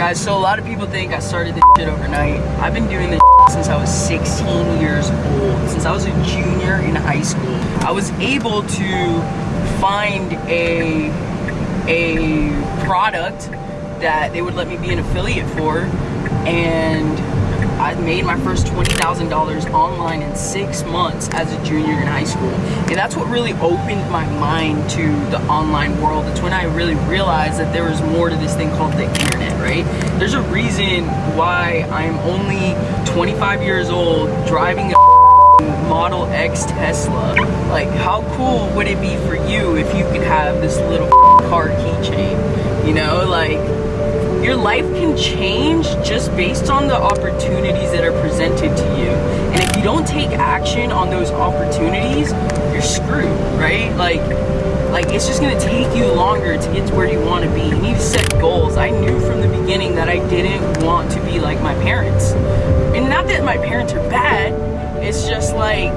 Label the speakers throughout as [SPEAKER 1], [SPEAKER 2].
[SPEAKER 1] Guys, so a lot of people think I started this shit overnight. I've been doing this since I was 16 years old, since I was a junior in high school. I was able to find a, a product that they would let me be an affiliate for and I made my first $20,000 online in six months as a junior in high school. And that's what really opened my mind to the online world. It's when I really realized that there was more to this thing called the internet, right? There's a reason why I'm only 25 years old driving a Model X Tesla. Like, how cool would it be for you if you could have this little car your life can change just based on the opportunities that are presented to you. And if you don't take action on those opportunities, you're screwed, right? Like, like it's just gonna take you longer to get to where you want to be. You need to set goals. I knew from the beginning that I didn't want to be like my parents. And not that my parents are bad, it's just like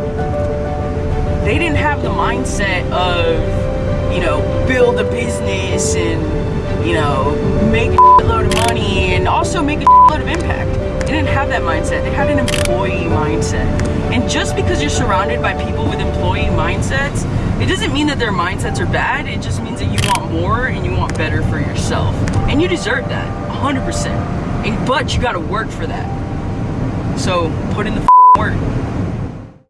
[SPEAKER 1] they didn't have the mindset of, you know, build a business and you know, make a load of money and also make a load of impact. They didn't have that mindset. They had an employee mindset. And just because you're surrounded by people with employee mindsets, it doesn't mean that their mindsets are bad. It just means that you want more and you want better for yourself. And you deserve that, 100%. And, but you gotta work for that. So put in the work.